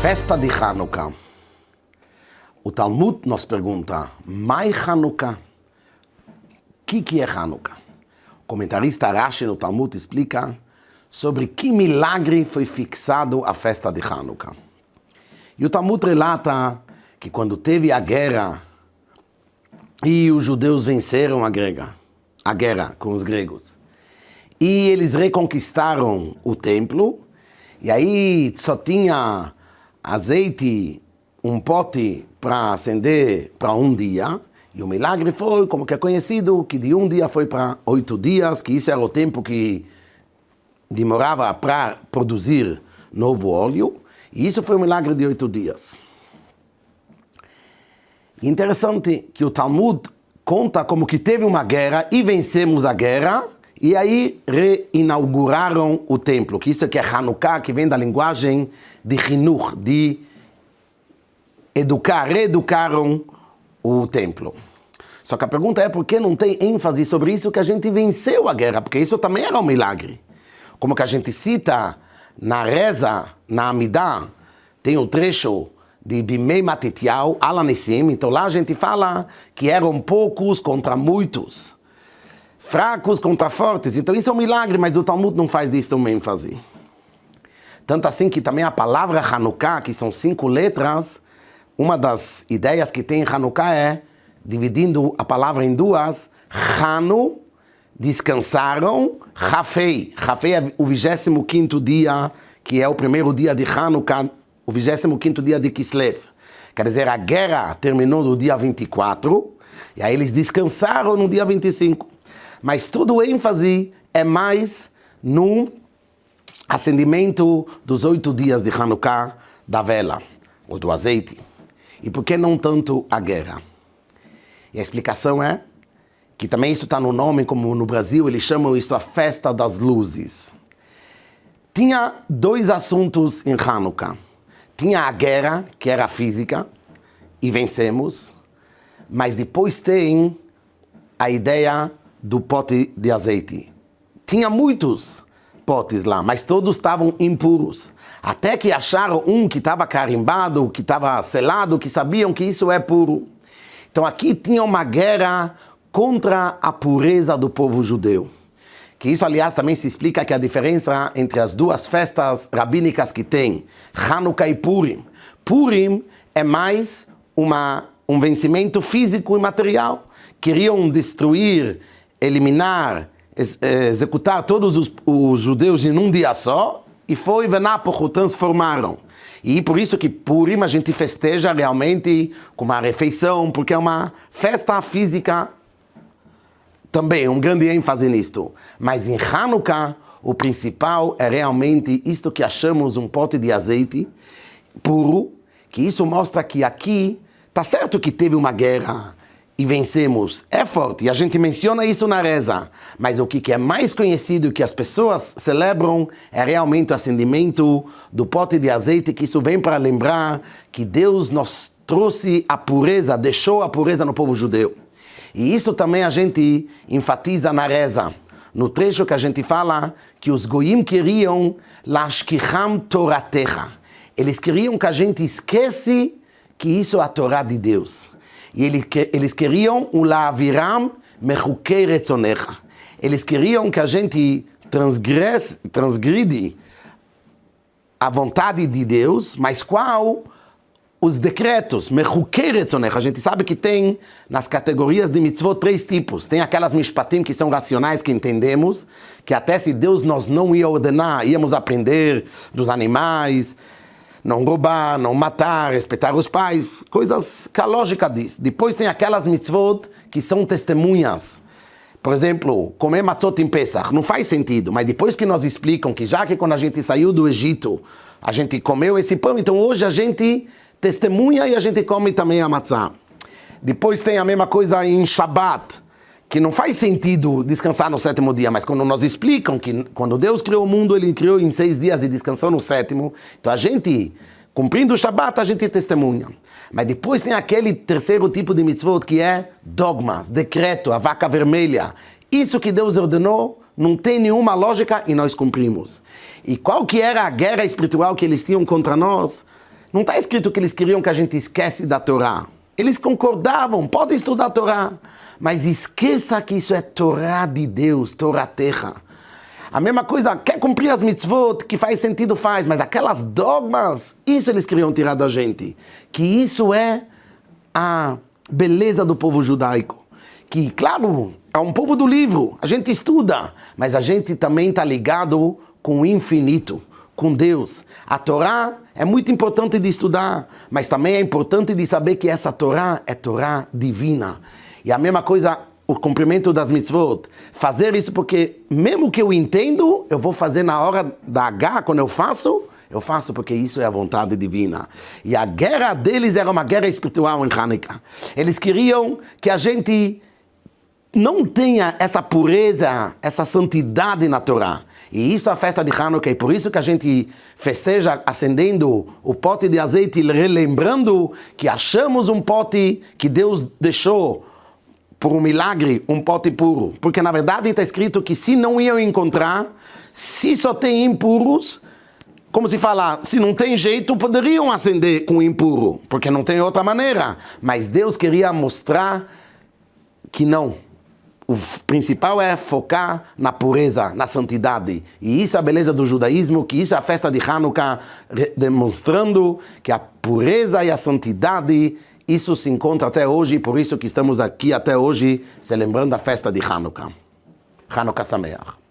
Festa de Hanukkah. O Talmud nos pergunta, Mai Hanukkah? O que, que é Hanukkah? O comentarista Rashi no Talmud explica sobre que milagre foi fixado a festa de Hanukkah. E o Talmud relata que quando teve a guerra e os judeus venceram a guerra, a guerra com os gregos, e eles reconquistaram o templo, e aí só tinha azeite, um pote para acender para um dia, e o milagre foi, como que é conhecido, que de um dia foi para oito dias, que isso era o tempo que demorava para produzir novo óleo, e isso foi o milagre de oito dias. Interessante que o Talmud conta como que teve uma guerra e vencemos a guerra, e aí reinauguraram o templo, que isso é que é Hanukkah, que vem da linguagem de Hinur, de educar, reeducaram o templo. Só que a pergunta é por que não tem ênfase sobre isso que a gente venceu a guerra, porque isso também era um milagre. Como que a gente cita na reza, na Amidah, tem o um trecho de Bimei Matitiau, Alanissim, então lá a gente fala que eram poucos contra muitos, fracos contra fortes. Então isso é um milagre, mas o Talmud não faz disso uma ênfase. Tanto assim que também a palavra Hanukkah, que são cinco letras, uma das ideias que tem em Hanukkah é, dividindo a palavra em duas, Hanu, descansaram, Rafei. Rafei é o 25 dia, que é o primeiro dia de Hanukkah, o 25 dia de Kislev. Quer dizer, a guerra terminou no dia 24, e aí eles descansaram no dia 25. Mas todo o ênfase é mais no acendimento dos oito dias de Hanukkah da vela, ou do azeite. E por que não tanto a guerra? E a explicação é que também isso está no nome, como no Brasil eles chamam isso a festa das luzes. Tinha dois assuntos em Hanukkah. Tinha a guerra, que era física, e vencemos, mas depois tem a ideia do pote de azeite. Tinha muitos potes lá, mas todos estavam impuros. Até que acharam um que estava carimbado, que estava selado, que sabiam que isso é puro. Então aqui tinha uma guerra contra a pureza do povo judeu. Que isso, aliás, também se explica que a diferença entre as duas festas rabínicas que tem, Hanukkah e Purim. Purim é mais uma, um vencimento físico e material. Queriam destruir, eliminar, ex executar todos os, os, judeus em um dia só, e foi Venápocho, transformaram. E por isso que Purim a gente festeja realmente com uma refeição, porque é uma festa física também um grande ênfase nisto. Mas em Hanukkah, o principal é realmente isto que achamos um pote de azeite puro, que isso mostra que aqui, tá certo que teve uma guerra e vencemos, é forte, e a gente menciona isso na reza, mas o que é mais conhecido que as pessoas celebram é realmente o acendimento do pote de azeite, que isso vem para lembrar que Deus nos trouxe a pureza, deixou a pureza no povo judeu. E isso também a gente enfatiza na reza. No trecho que a gente fala que os goim queriam Lashkicham Toratecha. Eles queriam que a gente esquece que isso é a Torá de Deus. E eles queriam o La'aviram Mechukei Retzonecha. Eles queriam que a gente transgresse, transgride a vontade de Deus, mas qual os decretos, a gente sabe que tem nas categorias de mitzvot três tipos. Tem aquelas mishpatim que são racionais, que entendemos, que até se Deus nos não ia ordenar, íamos aprender dos animais, não roubar, não matar, respeitar os pais, coisas que a lógica diz. Depois tem aquelas mitzvot que são testemunhas. Por exemplo, comer matzot em Pesach não faz sentido, mas depois que nos explicam que já que quando a gente saiu do Egito, a gente comeu esse pão, então hoje a gente testemunha e a gente come também a matzá. Depois tem a mesma coisa em Shabbat, que não faz sentido descansar no sétimo dia, mas quando nos explicam que quando Deus criou o mundo, Ele criou em seis dias e descansou no sétimo, então a gente, cumprindo o Shabbat, a gente testemunha. Mas depois tem aquele terceiro tipo de mitzvot que é dogmas, decreto, a vaca vermelha. Isso que Deus ordenou não tem nenhuma lógica e nós cumprimos. E qual que era a guerra espiritual que eles tinham contra nós? Não está escrito que eles queriam que a gente esquece da Torá. Eles concordavam, pode estudar a Torá, mas esqueça que isso é Torá de Deus, Torá terra. A mesma coisa, quer cumprir as mitzvot, que faz sentido, faz, mas aquelas dogmas, isso eles queriam tirar da gente. Que isso é a beleza do povo judaico. Que, claro, é um povo do livro, a gente estuda, mas a gente também está ligado com o infinito, com Deus. A Torá é muito importante de estudar, mas também é importante de saber que essa Torá é Torá divina. E a mesma coisa o cumprimento das mitzvot. Fazer isso porque, mesmo que eu entendo, eu vou fazer na hora da H, quando eu faço, eu faço porque isso é a vontade divina. E a guerra deles era uma guerra espiritual em Hanukkah. Eles queriam que a gente não tenha essa pureza, essa santidade na Torá. E isso é a festa de Hanukkah, e por isso que a gente festeja acendendo o pote de azeite, relembrando que achamos um pote que Deus deixou por um milagre, um pote puro. Porque na verdade está escrito que se não iam encontrar, se só tem impuros, como se fala, se não tem jeito, poderiam acender com impuro, porque não tem outra maneira. Mas Deus queria mostrar que não. O principal é focar na pureza, na santidade. E isso é a beleza do judaísmo, que isso é a festa de Hanukkah, demonstrando que a pureza e a santidade isso se encontra até hoje, por isso que estamos aqui até hoje, celebrando a festa de Hanukkah. Hanukkah Sameach.